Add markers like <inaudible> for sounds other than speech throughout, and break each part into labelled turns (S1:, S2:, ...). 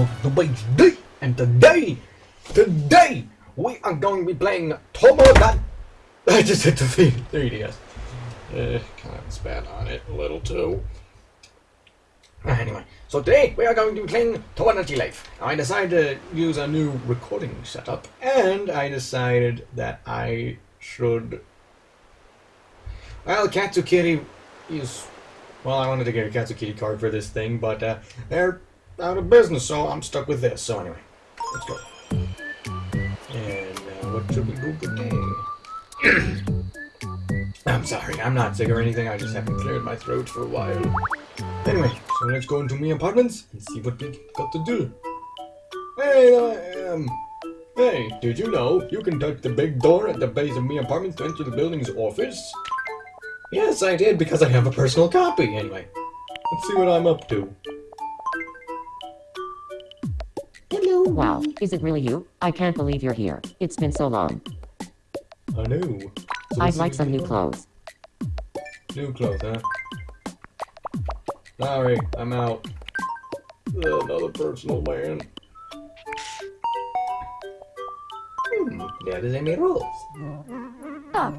S1: The Bass D, and today, today, we are going to be playing Tomodan. <laughs> I just hit the 3DS. Uh, kind of spat on it a little too. Anyway, so today we are going to be playing Tomodachi Life. I decided to use a new recording setup, and I decided that I should. Well, Katsukity is. Well, I wanted to get a Katsukity card for this thing, but uh, they're out of business, so I'm stuck with this. So anyway, let's go. And uh, what should we do today? <clears throat> I'm sorry, I'm not sick or anything. I just haven't cleared my throat for a while. Anyway, so let's go into my apartments and see what we've got to do. Hey, am. Hey, did you know you can touch the big door at the base of my apartments to enter the building's office? Yes, I did because I have a personal copy. Anyway, let's see what I'm up to.
S2: Wow, is it really you? I can't believe you're here. It's been so long.
S1: I know. So
S2: I'd like some new clothes.
S1: New clothes, huh? Sorry, I'm out. Another personal man. Hmm, that is Amy Rose.
S3: Oh,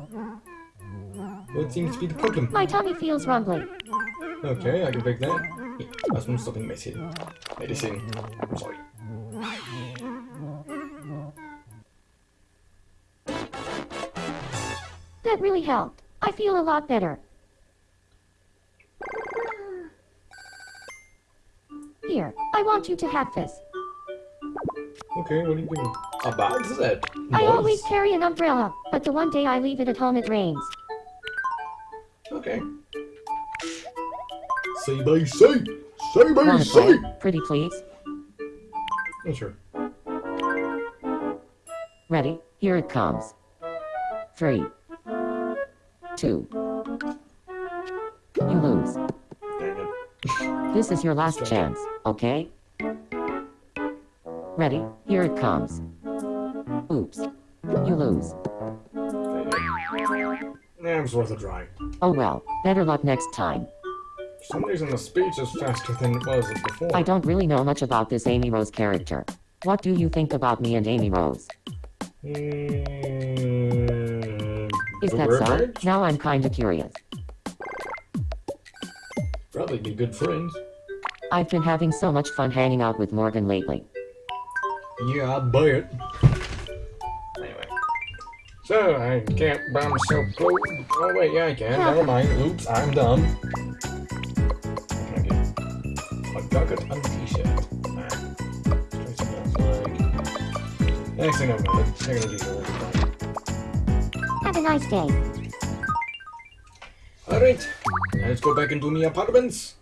S1: What seems to be the problem?
S3: my tummy feels rumbly.
S1: Okay, I can fix that. That's one stopping medicine. Medicine. I'm sorry.
S3: Really helped. I feel a lot better. Here, I want you to have this.
S1: Okay, what are you doing? A bag set.
S3: I always carry an umbrella, but the one day I leave it at home it rains.
S1: Okay. Say by say. Say by
S2: Wanna
S1: say.
S2: Pretty please?
S1: Oh, sure.
S2: Ready? Here it comes. Three. Two. You lose. This is your last
S1: Sorry.
S2: chance, okay? Ready? Here it comes. Oops. You lose.
S1: Dang it. Was worth a try.
S2: Oh well, better luck next time.
S1: For some reason, the speech is faster than it was before.
S2: I don't really know much about this Amy Rose character. What do you think about me and Amy Rose?
S1: Mm,
S2: Is that so? Now I'm kinda curious.
S1: Probably be good friends.
S2: I've been having so much fun hanging out with Morgan lately.
S1: Yeah, I'd buy it. Anyway. So, I can't buy myself clothes. Oh, wait, yeah, I can. Never mind. Oops, I'm dumb. I get? A jacket and a t-shirt. Nah. Try something else, like... Next thing I'm gonna, I'm gonna do
S3: Have a nice day.
S1: Alright, let's go back into my apartments.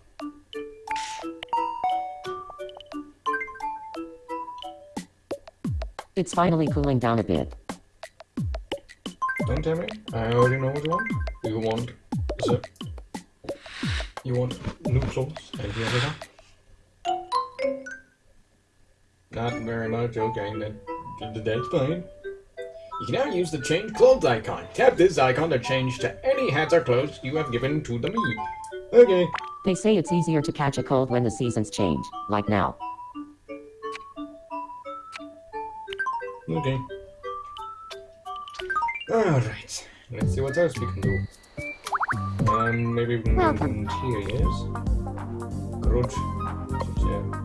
S2: It's finally cooling down a bit.
S1: Don't tell me. I already know what you want. You want... You want new clothes and the other? Not very much, okay, that- that's fine. You can now use the change clothes icon. Tap this icon to change to any hats or clothes you have given to the me. Okay.
S2: They say it's easier to catch a cold when the seasons change, like now.
S1: Okay. Alright. Let's see what else we can do. Um, maybe we can
S3: Welcome.
S1: interiors. Garage. Yeah. yeah.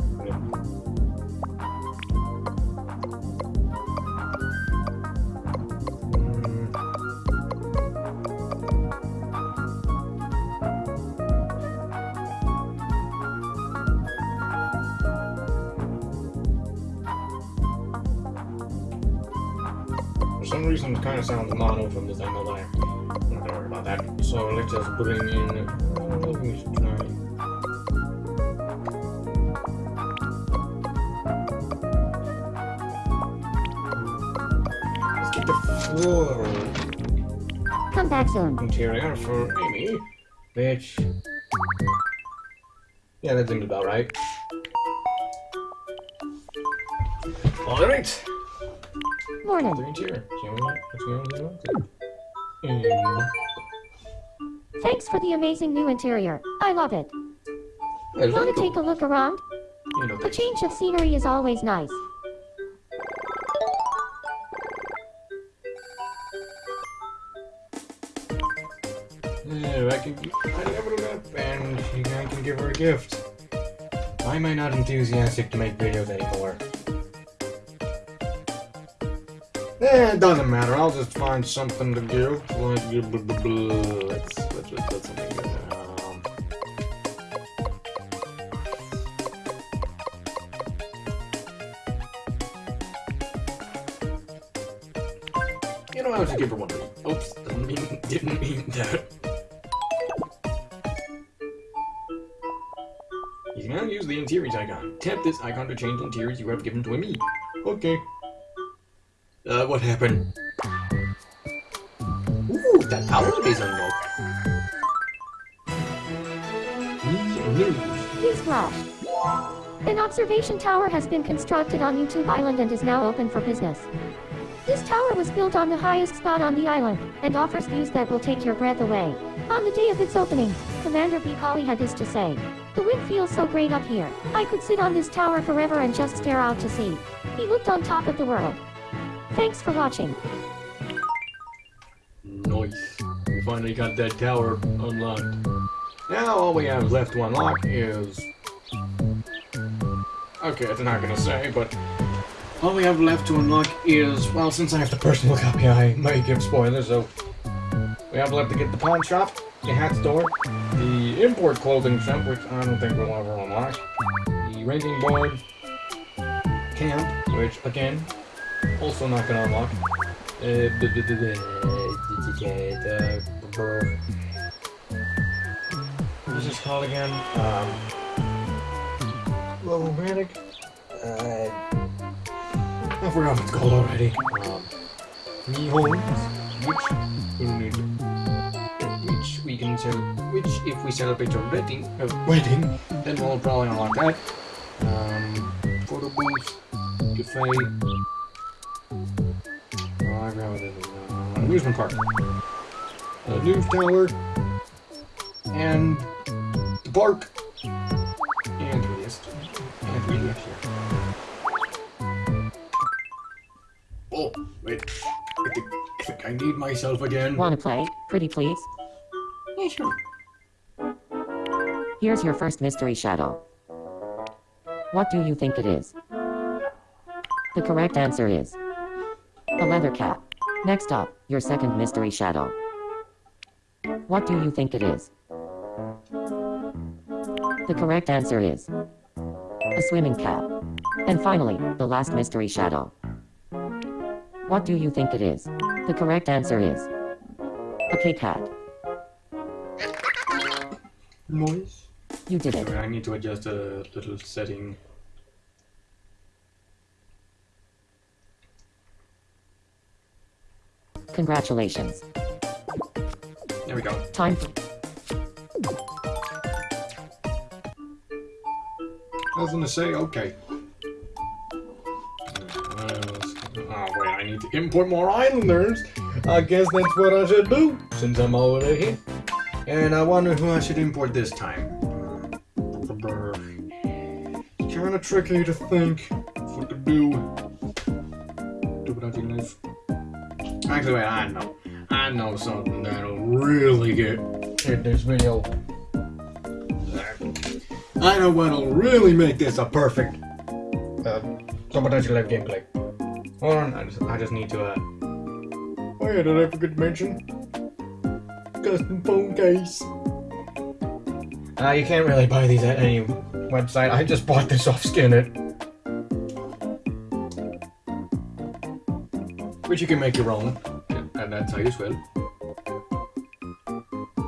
S1: Reason, it kind of sounds mono from this angle there. I'm not worry about that. So let's just bring in. Uh, maybe we try. Let's get the floral
S3: Come back soon.
S1: interior for Amy, which. Yeah, that seems about right. Alright!
S3: Morning.
S1: The interior. See what- what's going on there? Um,
S3: Thanks for the amazing new interior. I love it. Wanna take a look around? A change of scenery is always nice.
S1: Yeah, I can. I leveled up, and I can give her a gift. Why am I not enthusiastic to make videos anymore? Eh, it doesn't matter. I'll just find something to blah. Let's, let's just put something. Um, you know, I was to give her one. Oops, didn't mean, <laughs> didn't mean that. You can now use the interiors icon. Tap this icon to change interiors you have given to a me. Okay. Uh, what happened? Ooh, that tower is unlocked. News.
S3: Newsflash. An observation tower has been constructed on YouTube Island and is now open for business. This tower was built on the highest spot on the island, and offers views that will take your breath away. On the day of its opening, Commander B. Colley had this to say. The wind feels so great up here. I could sit on this tower forever and just stare out to sea. He looked on top of the world. Thanks for watching.
S1: Nice. We finally got that tower unlocked. Now all we have left to unlock is... Okay, it's not gonna say, but... All we have left to unlock is... Well, since I have the personal copy, I might give spoilers, so... We have left to get the pawn shop, the hat store, the import clothing shop, which I don't think we'll ever unlock, the renting board, camp, which, again, also not gonna unlock, uh. What's this called again? Um, romantic. Uh, I forgot what it's called already. Um, me homes, which which we can sell, which if we celebrate our wedding, uh, wedding, then we'll probably unlock that. Um, photo booth, cafe. Amusement park. A news tower. And the park. And 3DS. And 3DS here. Oh, wait. I think, I think I need myself again.
S2: Wanna play? Pretty please?
S1: Yeah, sure.
S2: Here's your first mystery shadow. What do you think it is? The correct answer is a leather cap. Next up, your second mystery shadow. What do you think it is? The correct answer is a swimming cap. And finally, the last mystery shadow. What do you think it is? The correct answer is a Kit Kat.
S1: Noise.
S2: You did it.
S1: I need to adjust a little setting.
S2: Congratulations.
S1: There we go.
S2: Time for
S1: I was gonna say, okay. Oh wait, I need to import more islanders. I guess that's what I should do, since I'm already here. And I wonder who I should import this time. Kinda tricky to think what to. Do Actually, wait, I know. I know something that'll really get in this video. I know what'll really make this a perfect uh, Potential Live gameplay. Hold on, I just, I just need to, uh... Oh yeah, did I forget to mention? Custom phone case. Uh, you can't really buy these at any website. I just bought this off Skinit. Which you can make your own, and that's how you swim.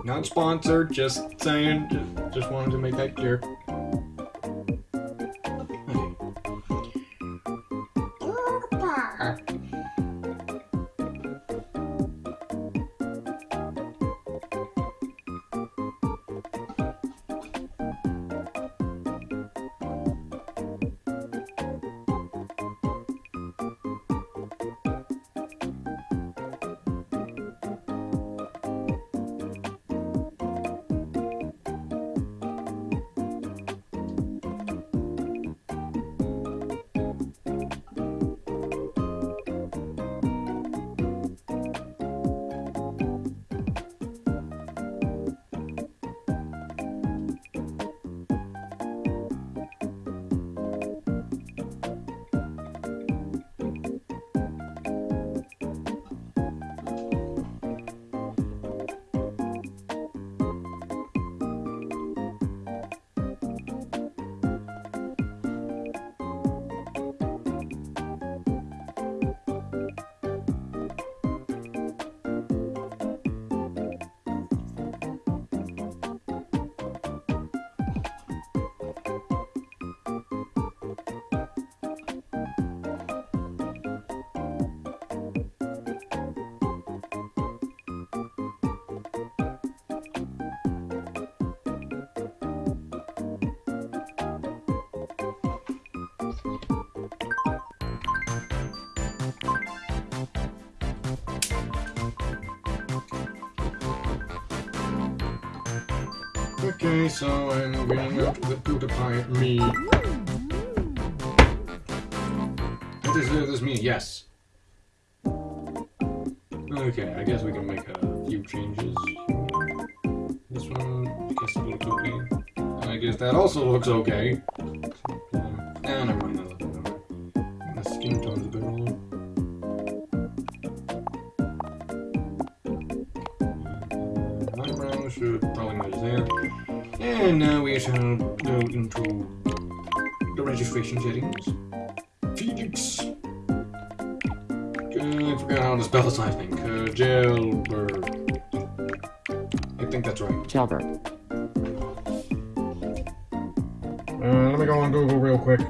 S1: Not sponsored, just saying, just, just wanted to make that clear. Okay, so I'm up to the PewDiePie me. What does this mean? Yes. Okay, I guess we can make a few changes. This one, I guess it looks okay. I guess that also looks okay. Um, ah, never mind. that doesn't matter. My skin tone's a bit wrong. And now we shall go into the registration settings. Felix. Uh, I forgot how to spell his last name. Uh, Kjellberg. I think that's right.
S2: Kjellberg.
S1: Uh, let me go on Google real quick. <laughs>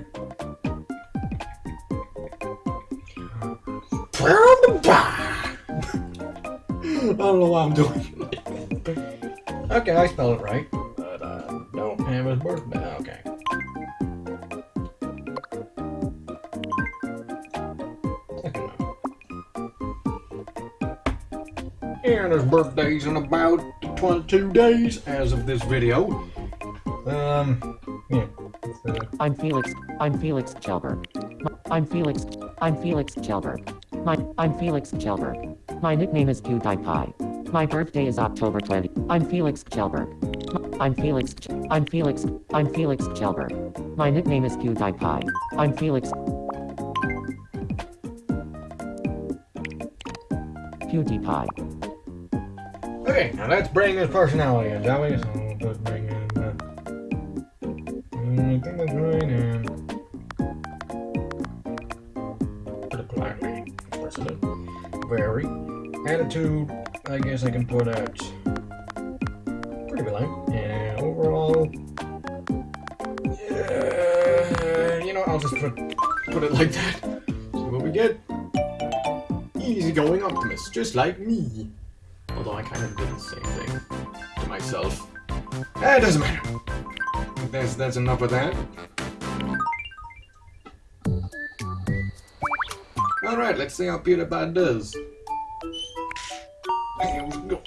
S1: I don't know why I'm doing it. okay, I spelled it right. But don't have his birthday. Okay. And his birthday's in about 22 days as of this video. Um, yeah. uh,
S2: I'm Felix. I'm Felix Kjellberg. M- I'm Felix. I'm Felix Kjellberg. My I'm Felix Kjellberg. My nickname is PewDiePie. My birthday is October 20. I'm Felix Kjellberg. I'm Felix. I'm Felix. I'm Felix Kjellberg. My nickname is PewDiePie. I'm Felix. PewDiePie.
S1: Okay, now let's bring his personality in, shall we? So let's bring in. Uh, mm, I think right, and. Put a black president. Very. Attitude, I guess I can put at. Put it like that. See what we get. Easygoing optimist, just like me. Although I kind of did the same thing to myself. Eh, it doesn't matter. That's, that's enough of that. Alright, let's see how PewDiePie does. Here we go.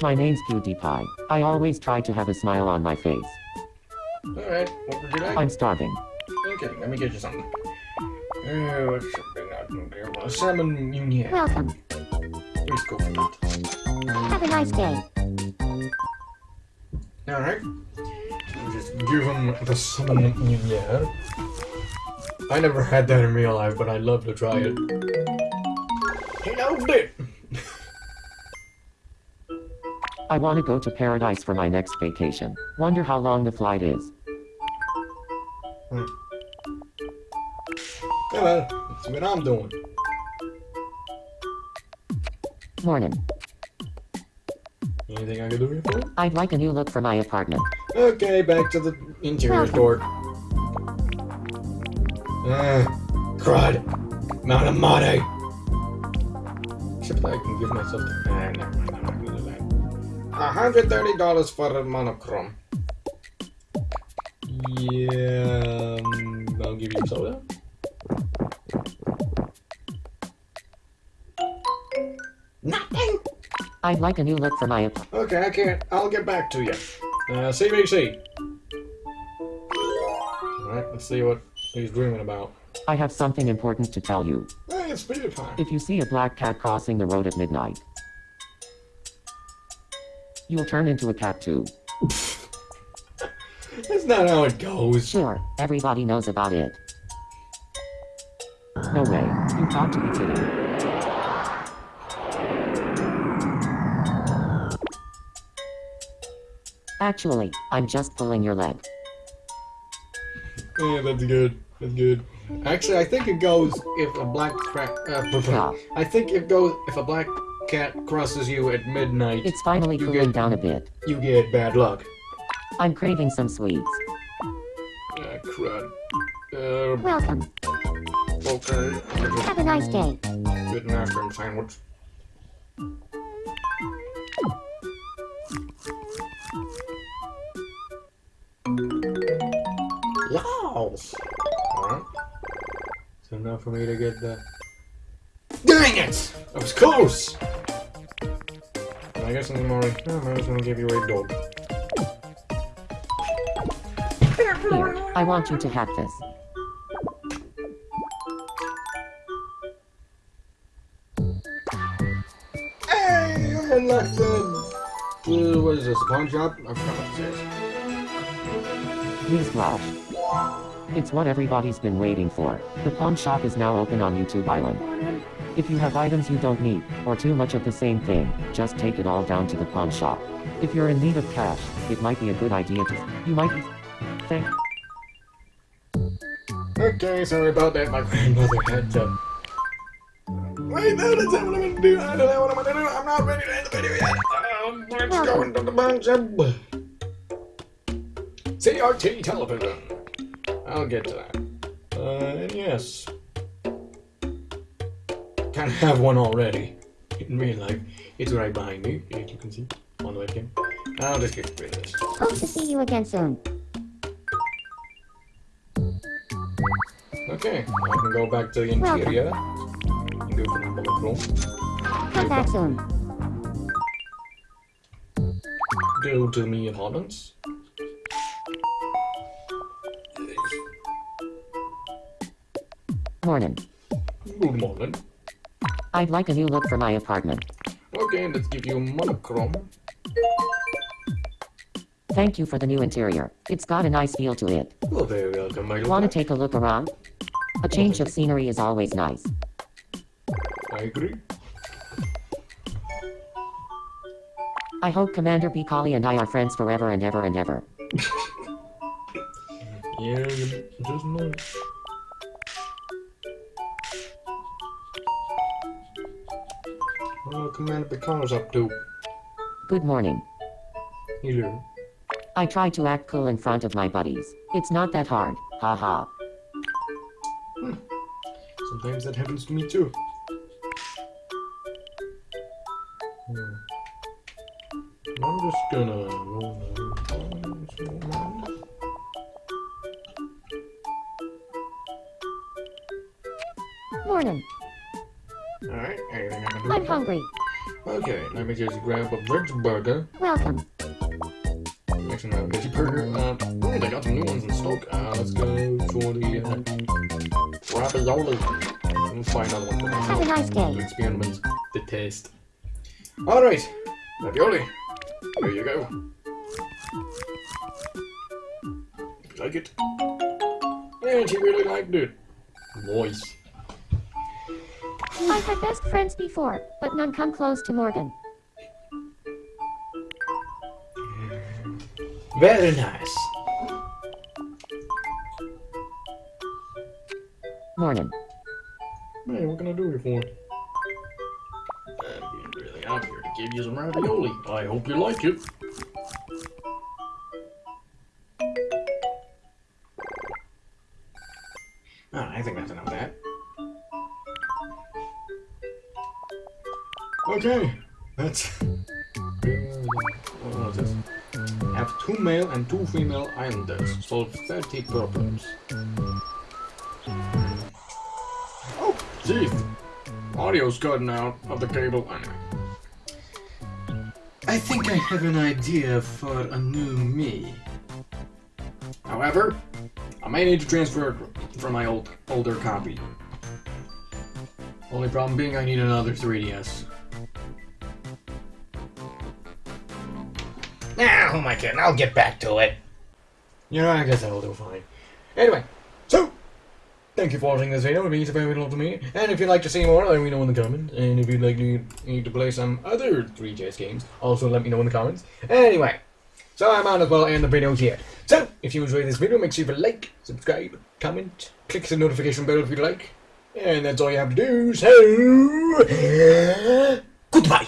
S2: My name's PewDiePie. I always try to have a smile on my face.
S1: Alright, what would you like?
S2: I'm starving.
S1: Okay, let me get you something. Uh, what's something I don't care about? Salmon Union.
S3: Welcome.
S1: Let's go for that.
S3: Have a nice day.
S1: Alright. Just give him the salmon Union. I never had that in real life, but I'd love to try it. He loved
S2: I want to go to paradise for my next vacation. Wonder how long the flight is.
S1: Yeah, well, that's what I'm doing.
S2: Morning.
S1: Anything I can do here for you?
S2: I'd like a new look for my apartment.
S1: Okay, back to the interior door. Ah, crud. Mount Amade. Except I can give myself the. Ah, never mind, $130 for a monochrome. Yeah, um, I'll give you soda. Nothing.
S2: I'd like a new look for my ap-
S1: Okay, I can't. I'll get back to you. Uh, CBC. Alright, let's see what he's dreaming about.
S2: I have something important to tell you.
S1: Hey, it's PewDiePie.
S2: If you see a black cat crossing the road at midnight, you'll turn into a cat too.
S1: That's not how it goes.
S2: Sure, everybody knows about it. No way, you got to be kidding. Actually, I'm just pulling your leg.
S1: Yeah, that's good. That's good. Actually, I think it goes if a black crack. Uh, <laughs> I think it goes if a black cat crosses you at midnight.
S2: It's finally
S1: You
S2: cooling
S1: get-
S2: down a bit.
S1: you get bad luck.
S2: I'm craving some sweets.
S1: Ah, crud. Uh,
S3: Welcome.
S1: okay.
S3: Have a nice day.
S1: Good cream sandwich. Laws. Alright. So now for me to get the. Dang it! I was close! I I guess I'm already. I was gonna give you a dog.
S2: Here, I want you to hack this.
S1: Hey, I unlocked the. Uh, what is this? A pawn shop? I forgot what this is.
S2: Newsflash. It's what everybody's been waiting for. The pawn shop is now open on YouTube Island. If you have items you don't need, or too much of the same thing, just take it all down to the pawn shop. If you're in need of cash, it might be a good idea to. You might be. Think.
S1: Okay, sorry about that. My grandmother had to. Wait, no, that's not what I'm gonna do. I don't know what I'm gonna do. I'm not ready to end the video yet. Um, let's go into the pawn shop. CRT television. I'll get to that. Uh, and yes. Kind of have one already. In real life. It's right behind me, as you can see on the webcam. I'll just get rid of this.
S3: Hope to see you again soon.
S1: Okay, I can go back to the interior. Go for the room.
S3: Come back soon.
S1: Go to me apartments.
S2: Morning.
S1: Good morning.
S2: I'd like a new look for my apartment.
S1: Okay, let's give you a monochrome.
S2: Thank you for the new interior. It's got a nice feel to it.
S1: You're very welcome, my
S2: Want to take a look around? A change of scenery is always nice.
S1: I agree.
S2: I hope Commander Bikali and I are friends forever and ever and ever. <laughs>
S1: Yeah, you just know. What Commander Picard's up to?
S2: Good morning.
S1: Hello.
S2: I try to act cool in front of my buddies. It's not that hard. Haha.
S1: Sometimes that happens to me too. Hmm. I'm just gonna roll down this one.
S3: Morning.
S1: Alright, anything I can do?
S3: I'm hungry.
S1: Okay, let me just grab a veg burger.
S3: Welcome.
S1: Next one, a veggie burger. Uh, oh, they got some new ones in stock. Uh, let's go for the uh, ravioli. We'll find another one for
S3: Have a nice day.
S1: to experiment the taste. Alright, ravioli. There you go. You like it? And she really liked it. Nice.
S3: I've had best friends before, but none come close to Morgan.
S1: Very nice.
S2: Morning.
S1: Hey, what can I do you for? I'm being really out here to give you some ravioli. I hope you like it. 2 male and 2 female islanders solved 30 problems. Oh, jeez! Audio's gotten out of the cable anyway. I think I have an idea for a new me. However, I may need to transfer from my old older copy. Only problem being I need another 3DS.
S4: Who am I? I'll get back to it.
S1: You know, I guess I'll do fine. Anyway, so thank you for watching this video. It means a very lot to me. And if you'd like to see more, let me know in the comments. And if you'd like to need to play some other 3DS games, also let me know in the comments. Anyway, so I might as well end the video here. So, if you enjoyed this video, make sure you like, subscribe, comment, click the notification bell if you'd like. And that's all you have to do. So, goodbye.